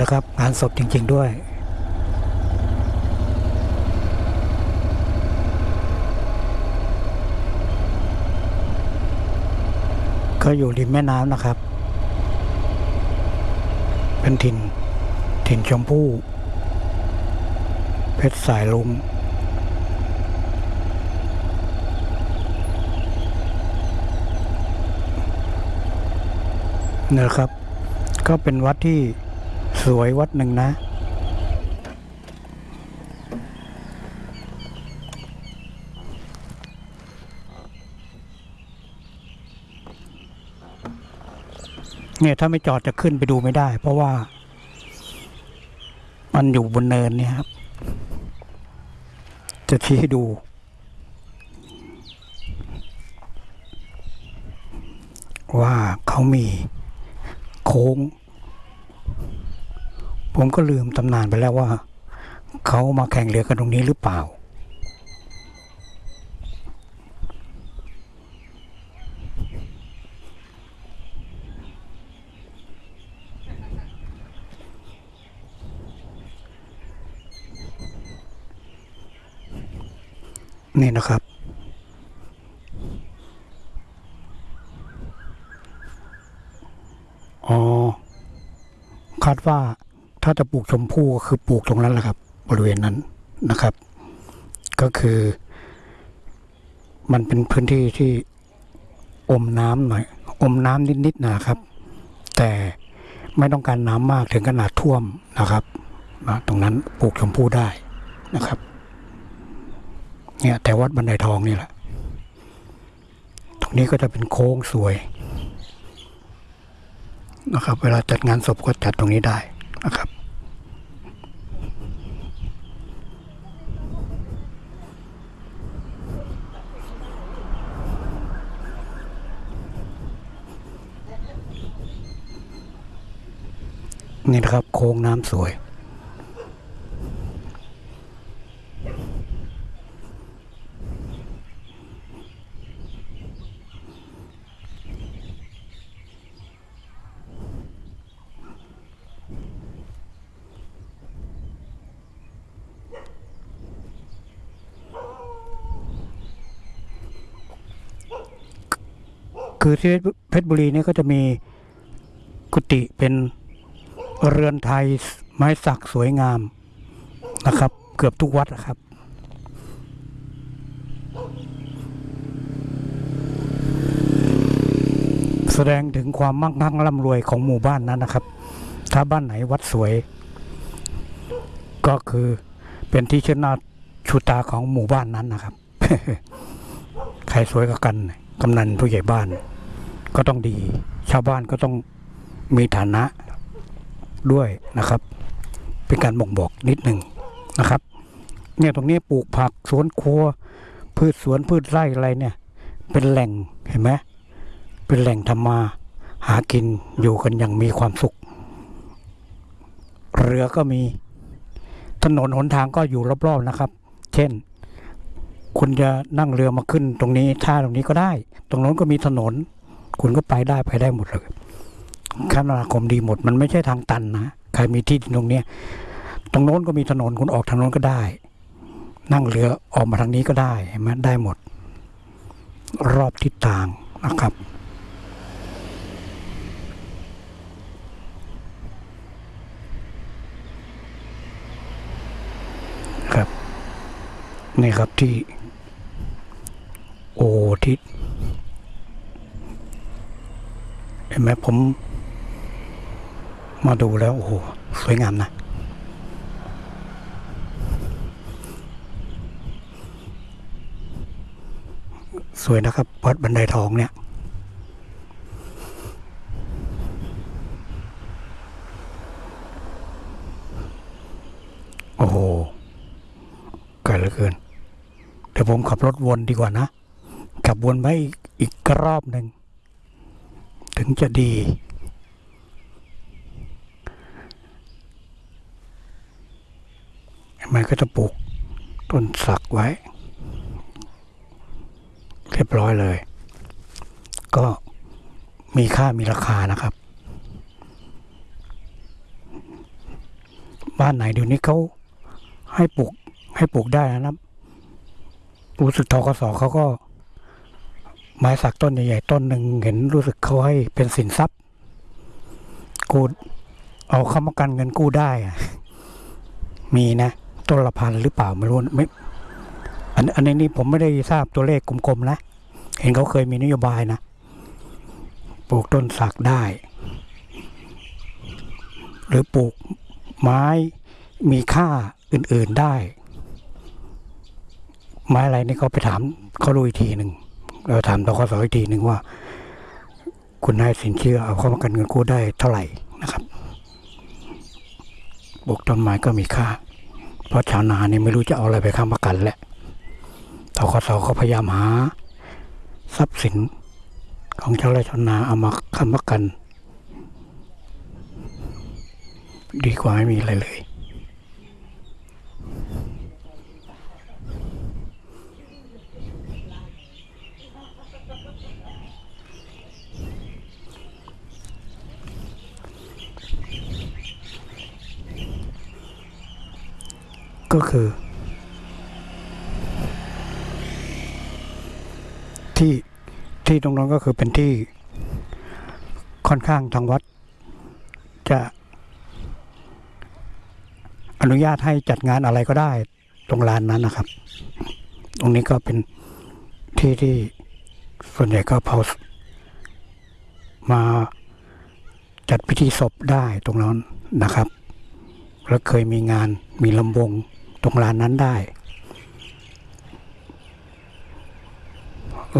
นะครับ งานสดจริง ๆ ด้วยก็อยู่ริมแม่น้ำนะครับ เป็นถิ่น ถิ่นชมพู่ เพชรสายลุงเนี่ยนะครับ ก็เป็นวัดที่ วยวัดหนึ่งนะ เนี่ยถ้าไม่จอดจะขึ้นไปดูไม่ได้ เพราะว่า มันอยู่บนเนินเนี่ยครับ จะชี้ให้ดูว่าเขามีโค้ง ผมก็ลืมตำนานไปแล้วว่า เขามาแข่งเรือกันตรงนี้หรือเปล่า นี่นะครับอ๋อคาดว่า ถ้าจะปลูกชมพู่ก็คือปลูกตรงนั้นแหละครับ บริเวณนั้นนะครับ ก็คือ มันเป็นพื้นที่ที่อมน้ำหน่อย อมน้ำนิดๆนะครับ แต่ไม่ต้องการน้ำมากถึงขนาดท่วมนะครับนะตรงนั้นปลูกชมพู่ได้นะครับ เนี่ยแต่วัดบันไดทองนี่แหละ ตรงนี้ก็จะเป็นโค้งสวยนะครับ เวลาจัดงานศพก็จัดตรงนี้ได้นะครับ นี่นะครับ โค้งน้ำสวย คือที่เพชรบุรีเนี่ยก็จะมีกุฏิเป็น เรือนไทยไม้สักสวยงามนะครับ เกือบทุกวัดนะครับแสดงถึงความมั่งคั่งร่ำรวยของหมู่บ้านนั้นนะครับ ถ้าบ้านไหนวัดสวย ก็คือเป็นที่เชิดหน้าชูตาของหมู่บ้านนั้นนะครับ ใครสวยกับกัน กำนันผู้ใหญ่บ้าน ก็ต้องดี ชาวบ้านก็ต้องมีฐานะ ด้วยนะครับ เป็นการบ่งบอกนิดหนึ่งนะครับ เนี่ยตรงนี้ปลูกผักสวนครัว พืชสวนพืชไร่อะไรเนี่ย เป็นแหล่งเห็นไหมเป็นแหล่งทำมาหากินอยู่กันอย่างมีความสุข เรือก็มีถนนหนทางก็อยู่รอบๆนะครับ เช่น คุณจะนั่งเรือมาขึ้นตรงนี้ท่าตรงนี้ก็ได้ ตรงโน้นก็มีถนน คุณก็ไปได้ไปได้หมดเลย คมนาคมดีหมด มันไม่ใช่ทางตันนะใครมีที่ตรงเนี้ยตรงโน้นก็มีถนนคุณออกทางโน้นก็ได้ นั่งเรือออกมาทางนี้ก็ได้เห็นไหมได้หมด รอบทิศทางนะครับครับนี่ครับที่ โอทิศเห็นไหมผม มาดูแล้วโอ้โหสวยงามนะสวยนะครับวัดบันไดทองเนี่ย โอ้โหไกลเหลือเกิน เดี๋ยวผมขับรถวนดีกว่านะ ขับวนไปอีกอีกรอบหนึ่ง ถึงจะดี มันก็จะปลูกต้นสักไว้ เรียบร้อยเลย ก็มีค่ามีราคานะครับ บ้านไหนเดี๋ยวนี้เขาให้ปลูกให้ปลูกได้นะครับรู้สึกทกสเขาก็ ไม้สักต้นใหญ่ๆต้นหนึ่งเห็นรู้สึกเขาให้เป็นสินทรัพย์กูเอาค้ำประกันเงินกู้ได้อะมีนะ ต้นละพันหรือเปล่าไม่รู้ไม่อันอันนี้นี่ผมไม่ได้ทราบตัวเลขกลมๆนะ เห็นเขาเคยมีนโยบายนะ ปลูกต้นสักได้ หรือปลูกไม้มีค่าอื่นๆได้ ไม้อะไรนี่เขาไปถามเขาดูอีกทีหนึ่งเราถามตกสอีกทีหนึ่งว่า คุณให้สินเชื่อเอาเข้ามากันเงินกู้ได้เท่าไหร่นะครับปลูกต้นไม้ก็มีค่า เพราะชาวนาเนี่ยไม่รู้จะเอาอะไรไปค้ำประกันแหละตกสเขาพยายามหา ทรัพย์สินของชาวไร่ชาวนาเอามาค้ำประกัน ดีกว่าไม่มีอะไรเลย ก็คือ ที่ที่ตรงนั้นก็คือเป็นที่ค่อนข้างทางวัด จะอนุญาตให้จัดงานอะไรก็ได้ตรงลานนั้นนะครับ ตรงนี้ก็เป็นที่ที่ส่วนใหญ่ก็เผามาจัดพิธีศพได้ตรงนั้นนะครับ แล้วเคยมีงานมีลำวง ตรงลานนั้นได้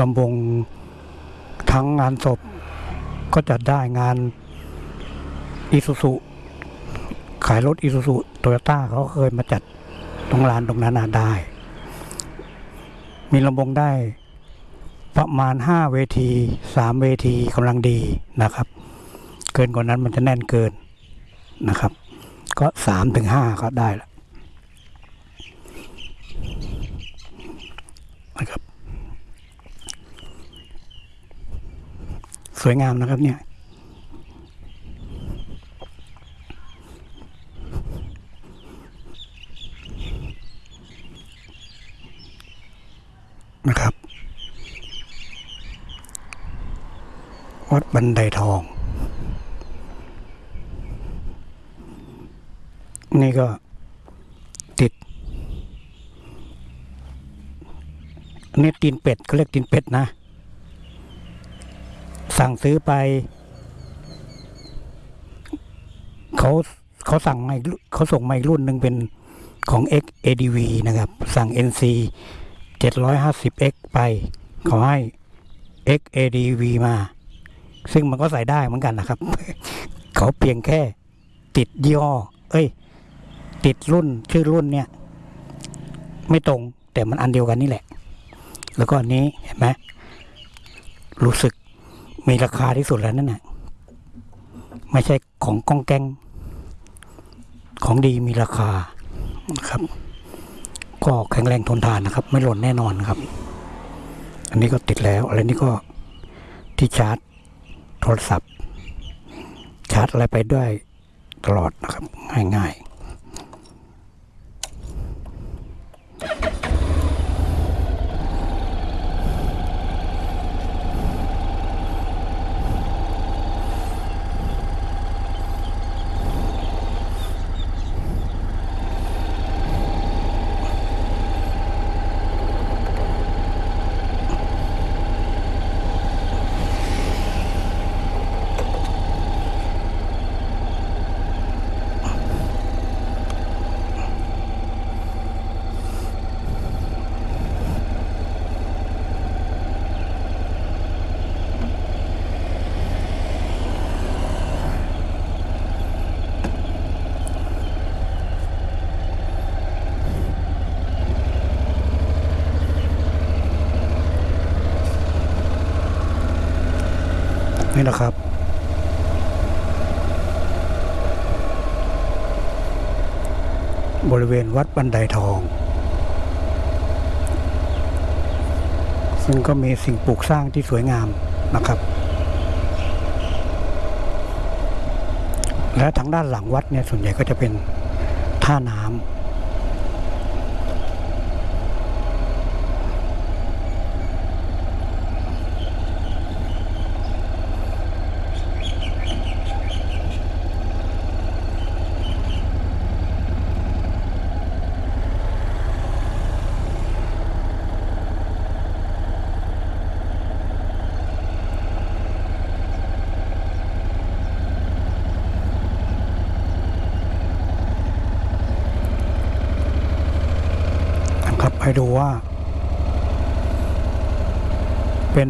ลำวงทั้งงานศพก็จัดได้งานอีซูซุขายรถอีซูซุโตโยต้าเขาเคยมาจัดตรงลานตรงนั้นได้ มีลำวงได้ประมาณห้าเวทีสามเวทีกำลังดีนะครับ เกินกว่านั้นมันจะแน่นเกินนะครับ ก็สามถึงห้าก็ได้แล้วนะครับ สวยงามนะครับเนี่ยนะครับ วัดบันไดทอง นี่ก็ติดอันนี่ตีนเป็ดเขาเรียกตีนเป็ดนะ สั่งซื้อไป เขาเขาสั่งมาเขาส่งมาอีกรุ่นหนึ่งเป็นของ X ADV นะครับ สั่ง NC 750X ไปเขาให้ X ADV มา ซึ่งมันก็ใส่ได้เหมือนกันนะครับ เขาเพียงแค่ติดยี่ห้อเอ้ย ติดรุ่นชื่อรุ่นเนี่ย ไม่ตรงแต่มันอันเดียวกันนี่แหละ แล้วก็อันนี้เห็นไหมรู้สึก มีราคาที่สุดแล้วนั่นแหละไม่ใช่ของกองแกง ของดีมีราคานะครับ ก็แข็งแรงทนทานนะครับ ไม่หล่นแน่นอนครับ อันนี้ก็ติดแล้วอะไรนี่ก็ที่ชาร์จโทรศัพท์ ชาร์จอะไรไปด้วยตลอดนะครับ ง่ายๆ นะครับ บริเวณวัดบันไดทอง ซึ่งก็มีสิ่งปลูกสร้างที่สวยงามนะครับ และทางด้านหลังวัดเนี่ยส่วนใหญ่ก็จะเป็นท่าน้ำ ให้ดูว่า เป็น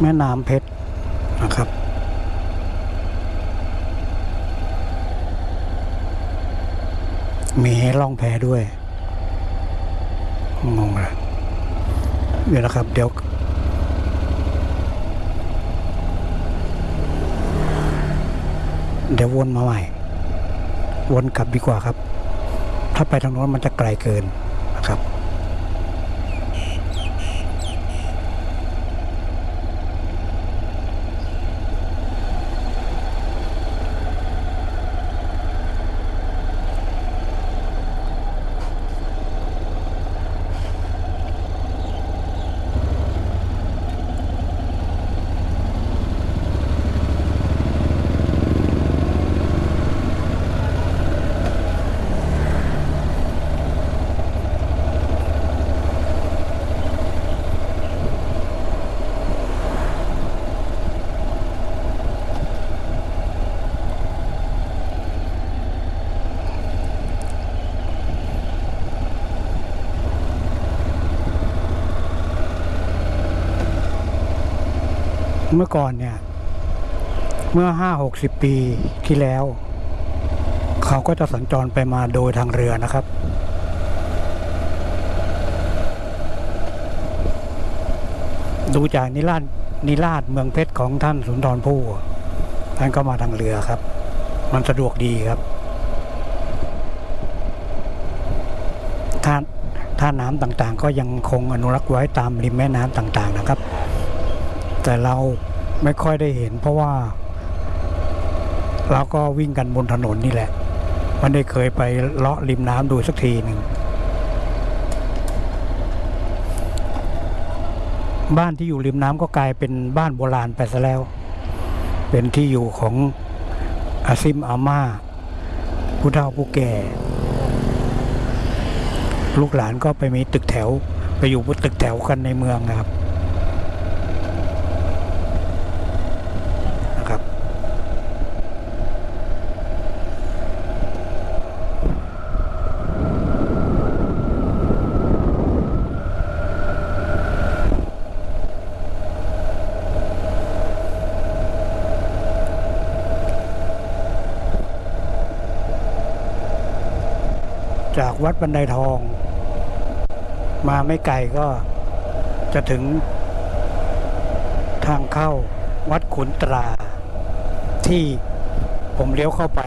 แม่น้ำเพชรนะครับ มีล่องแพด้วย งงเลยเดี๋ยวนะครับ เดี๋ยวเดี๋ยววนมาใหม่ วนกลับดีกว่าครับ ถ้าไปทางโน้นมันจะไกลเกิน เมื่อก่อนเนี่ย เมื่อห้าหกสิบปีที่แล้ว เขาก็จะสัญจรไปมาโดยทางเรือนะครับ ดูจากนิราชนิราชเมืองเพชรของท่านสุนทรภู่ท่านก็มาทางเรือครับ มันสะดวกดีครับท่าท่าน้ำต่างๆ ก็ยังคงอนุรักษ์ไว้ตามริมแม่น้ำต่างๆนะครับ แต่เราไม่ค่อยได้เห็น เพราะว่า เราก็วิ่งกันบนถนนนี่แหละไม่ได้เคยไปเลาะริมน้ำดูสักทีหนึ่งบ้านที่อยู่ริมน้ำก็กลายเป็นบ้านโบราณไปซะแล้ว เป็นที่อยู่ของอาซิมอาม่าผู้เฒ่าผู้แก่ ลูกหลานก็ไปมีตึกแถว ไปอยู่บนตึกแถวกันในเมืองนะครับ จากวัดบันไดทอง มาไม่ไกลก็จะถึงทางเข้าวัดขุนตรา ที่ผมเลี้ยวเข้าไป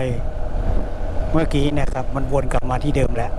เมื่อกี้นะครับ มันวนกลับมาที่เดิมแล้ว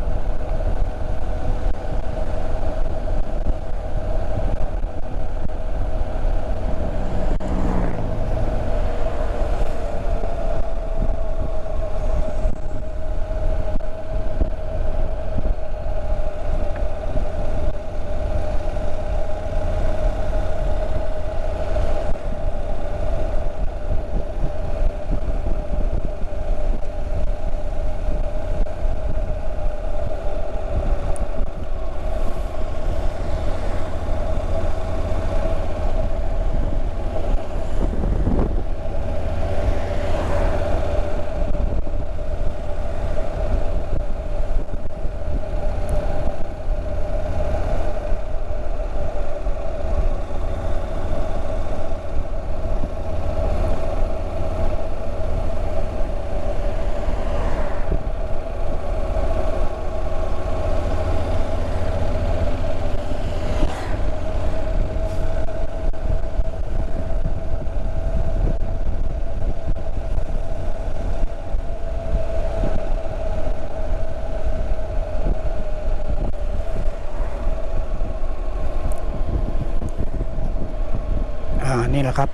อ่า นี่แหละครับ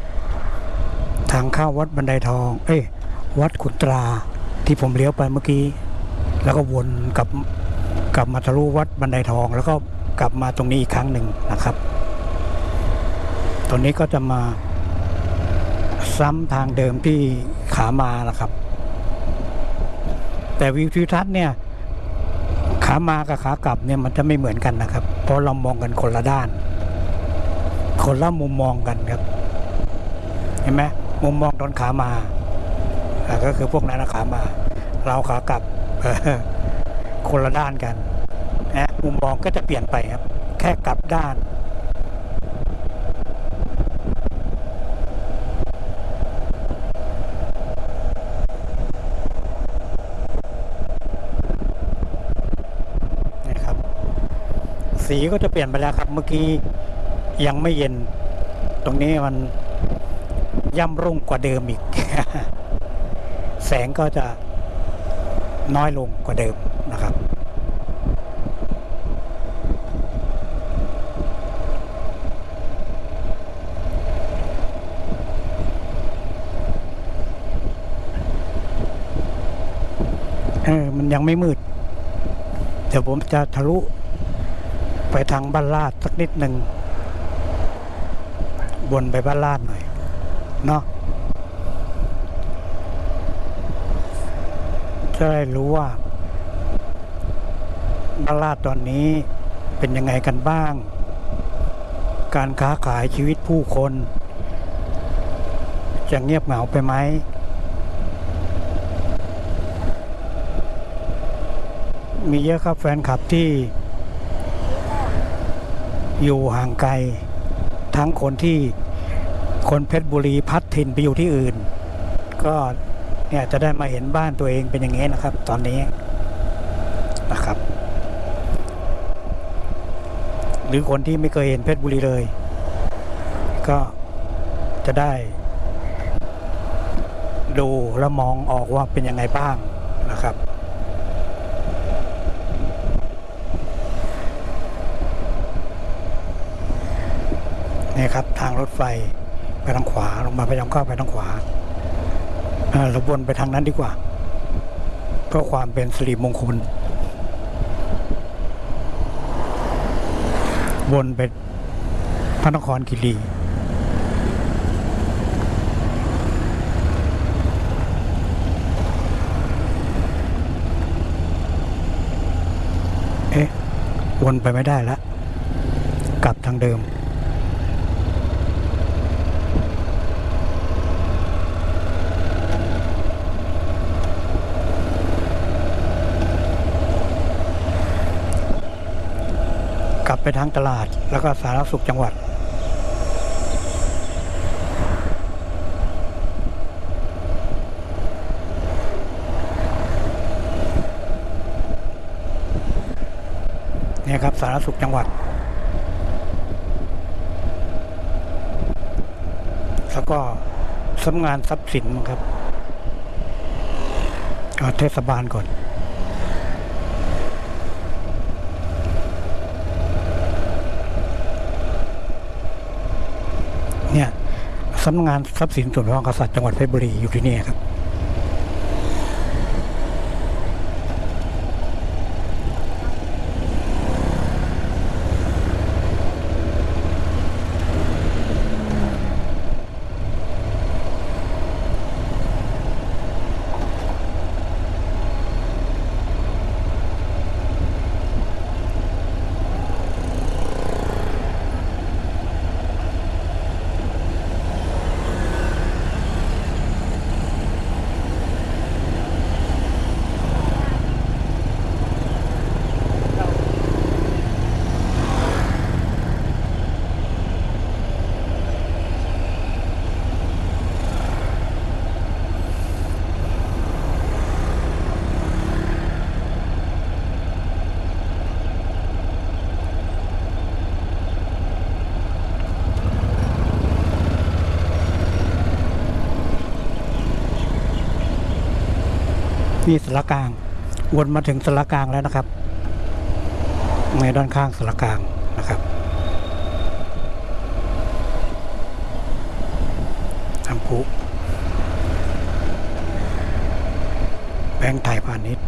ทางเข้าวัดบันไดทอง เอ้ยวัดขุนตราที่ผมเลี้ยวไปเมื่อกี้ แล้วก็วนกลับกลับมาทะลุวัดบันไดทอง แล้วก็กลับมาตรงนี้อีกครั้งหนึ่งนะครับ ตรงนี้ก็จะมาซ้ำทางเดิมที่ขามานะครับ แต่วิวทิวทัศน์เนี่ย ขามากับขากลับเนี่ยมันจะไม่เหมือนกันนะครับ เพราะเรามองกันคนละด้าน คนละมุมมองกันครับ เห็นไหมมุมมองตอนขามาก็คือพวกนั้นขามา เราขากลับคนละด้านกันนะมุมมองก็จะเปลี่ยนไปครับ แค่กลับด้านนะครับสีก็จะเปลี่ยนไปแล้วครับ เมื่อกี้ยังไม่เย็น ตรงนี้มัน ย่ำรุ่งกว่าเดิมอีก แสงก็จะน้อยลงกว่าเดิมนะครับ เออ มันยังไม่มืด เดี๋ยวผมจะทะลุไปทางบ้านลาดสักนิดหนึ่งวนไปบ้านลาดหน่อย เนาะจะได้รู้ว่าบาลาดตอนนี้เป็นยังไงกันบ้าง การค้าขายชีวิตผู้คน จะเงียบเหงาไปไหม มีเยอะครับแฟนคลับที่ อยู่ห่างไกล ทั้งคนที่ คนเพชรบุรีพัดถิ่นไปอยู่ที่อื่น ก็เนี่ยจะได้มาเห็นบ้านตัวเองเป็นอย่างนี้นะครับ ตอนนี้นะครับ หรือคนที่ไม่เคยเห็นเพชรบุรีเลย ก็จะได้ ดูและมองออกว่าเป็นยังไงบ้างนะครับนี่ครับทางรถไฟ ไปทางขวาลงมาพยายามเข้าไปทางขวาเราวนไปทางนั้นดีกว่า เพื่อความเป็นสิริมงคล วนไปพระนครคีรีเอ๊ะวนไปไม่ได้แล้วกลับทางเดิม ไปทางตลาดแล้วก็สาธารณสุขจังหวัด เนี่ยครับสาธารณสุขจังหวัด แล้วก็สำนักงานทรัพย์สินครับเอาเทศบาลก่อน เนี่ย สำนักงานทรัพย์สินส่วนพระมหากษัตริย์จังหวัดเพชรบุรีอยู่ที่นี่ครับ นี่สารกลาง วนมาถึงสารกลางแล้วนะครับในด้านข้างสารกลางนะครับทำพุแบงค์ไทยพาณิชย์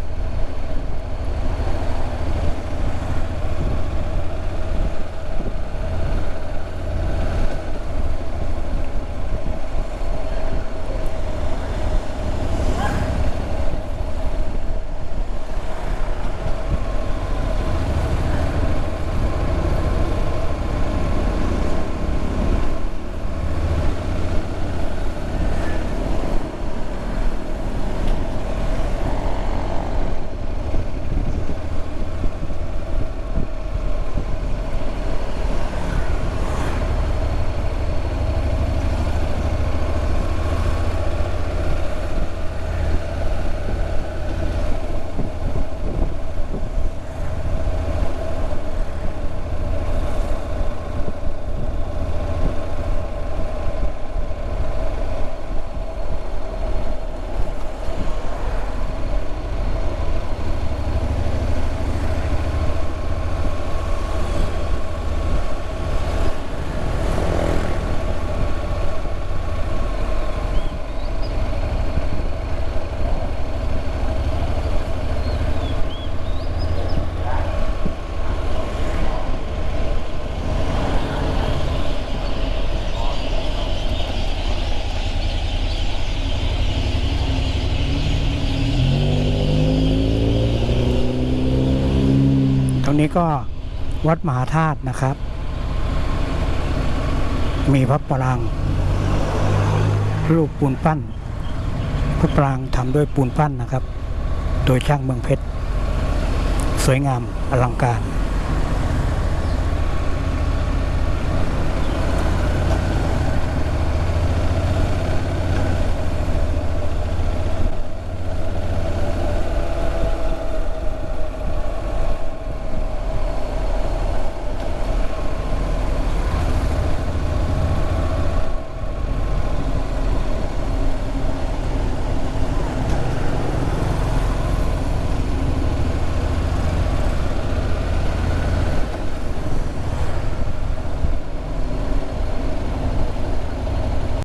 นี้ก็วัดมหาธาตุนะครับ มีพระปรางรูปปูนปั้น พระปรางทำด้วยปูนปั้นนะครับ โดยช่างเมืองเพชร สวยงามอลังการ